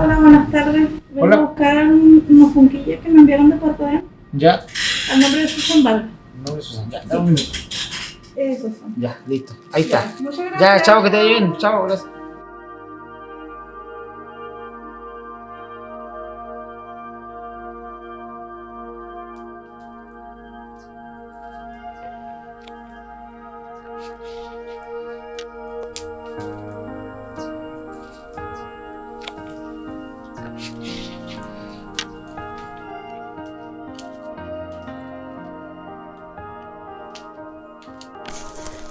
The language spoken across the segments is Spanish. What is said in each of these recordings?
Hola, buenas tardes. Vengo Hola. a buscar un- unos junquillos que me enviaron de Puerto Adén Ya. al nombre de Susan Vargas. No me Susan. Ya, dame un minuto. Ya, listo. Ahí está. Ya, chao, que te vaya bien. Chao, gracias.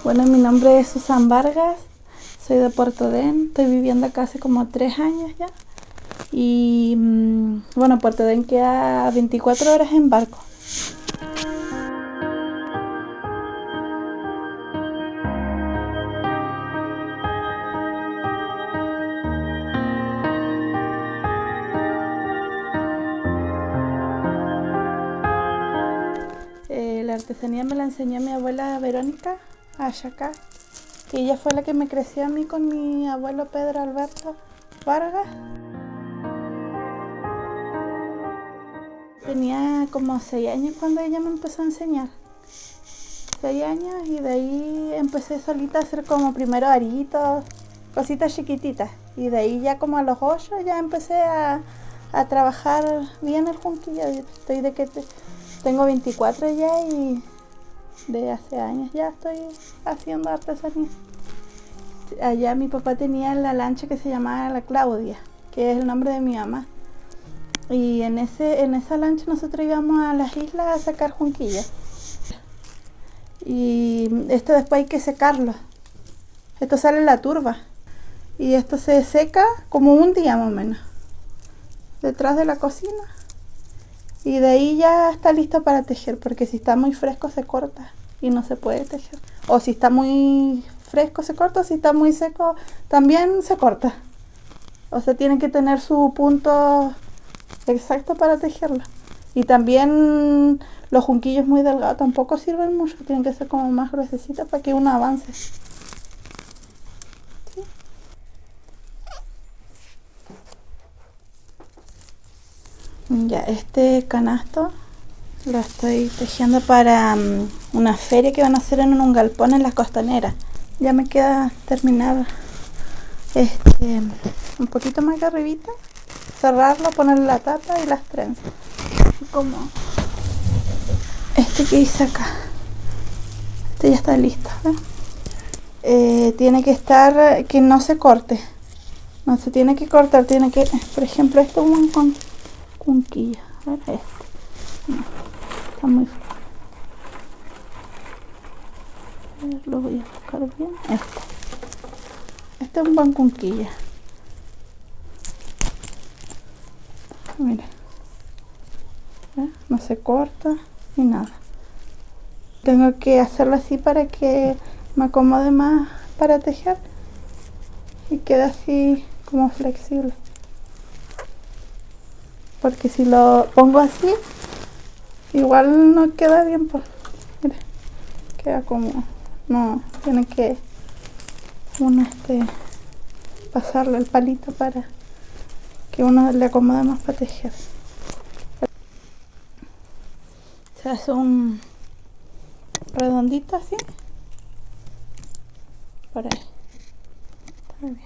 Bueno, mi nombre es Susan Vargas, soy de Puerto Den, estoy viviendo acá hace como tres años ya. Y mm, bueno, Puerto Den queda 24 horas en barco. Eh, la artesanía me la enseñó mi abuela Verónica Ayacá, que ella fue la que me creció a mí con mi abuelo Pedro Alberto Vargas. Tenía como seis años cuando ella me empezó a enseñar. Seis años y de ahí empecé solita a hacer como primero aritos, cositas chiquititas. Y de ahí ya como a los ocho ya empecé a, a trabajar bien el junquillo. Estoy de que te- tengo 24 ya y de hace años ya estoy haciendo artesanía. Allá mi papá tenía la lancha que se llamaba la Claudia, que es el nombre de mi mamá. Y en, ese, en esa lancha nosotros íbamos a las islas a sacar junquillas. Y esto después hay que secarlo. Esto sale la turba. Y esto se seca como un día más o menos. Detrás de la cocina. Y de ahí ya está listo para tejer, porque si está muy fresco se corta y no se puede tejer. O si está muy fresco se corta, si está muy seco también se corta. O sea, tiene que tener su punto exacto para tejerlo. Y también los junquillos muy delgados tampoco sirven mucho, tienen que ser como más gruesecitos para que uno avance. Ya, este canasto lo estoy tejiendo para mm, una feria que van a hacer en un galpón en las costaneras. Ya me queda terminado este, un poquito más que arribita, cerrarlo, ponerle la tapa y las trenzas. Así como este que hice acá. Este ya está listo. ¿ven? Eh, tiene que estar, que no se corte. No se tiene que cortar, tiene que, por ejemplo, esto es un con cunquilla. A ver, este. Está muy ver, lo voy a buscar bien. Este. Este es un buen cunquilla. Mira. ¿Ve? No se corta ni nada. Tengo que hacerlo así para que me acomode más para tejer y quede así como flexible porque si lo pongo así igual no queda bien pues mira queda como no tiene que uno este pasarle el palito para que uno le acomode más para tejer. Se hace un redondito así por ahí. Está bien.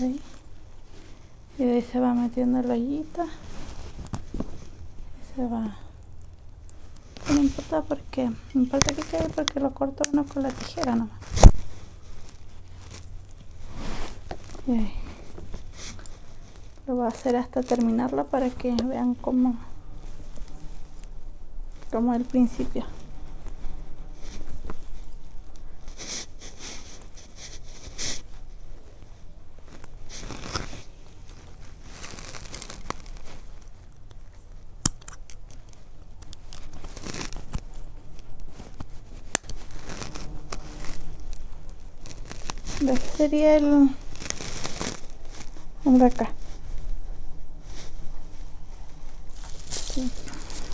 Ahí. Y de ahí se va metiendo la ollita. Y se va. No importa porque. No importa que quede porque lo corto uno con la tijera nomás. Y. Lo voy a hacer hasta terminarlo para que vean cómo. Como el principio. Aquí sería el, de acá.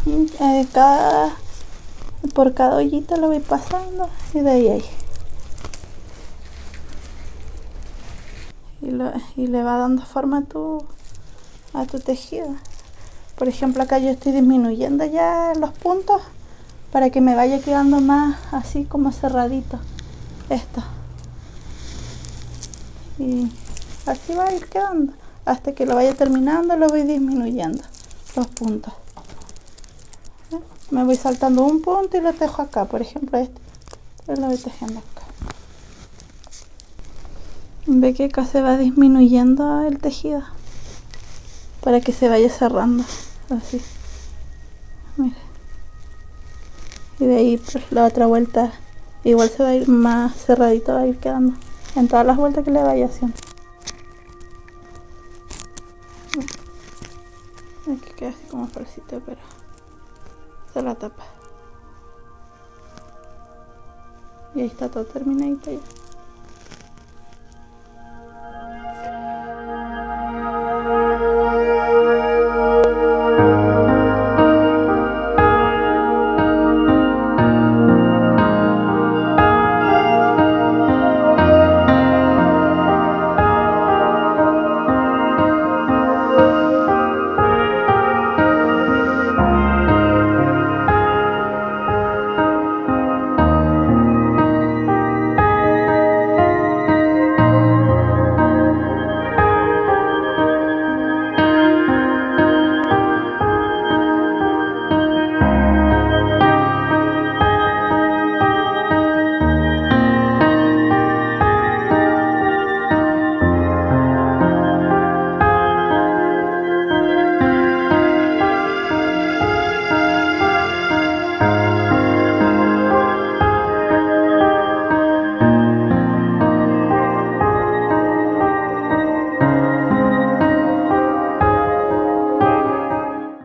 Y, eh, por cada ollita lo voy pasando y de ahí ahí. lo- y le va dando forma a tu, a tu tejido. Por ejemplo, acá yo estoy disminuyendo ya los puntos para que me vaya quedando más así como cerradito esto. Y así va a ir quedando. Hasta que lo vaya terminando lo voy disminuyendo los puntos. ¿Ven? Me voy saltando un punto y lo tejo acá. Por ejemplo, este. Lo voy tejiendo acá. Ve que acá se va disminuyendo el tejido para que se vaya cerrando así Mira. y de ahí pues la otra vuelta igual se va a ir más cerradito va a ir quedando en todas las vueltas que le vaya haciendo. Aquí queda así como falsito pero se la tapa. Y ahí está todo terminadito ya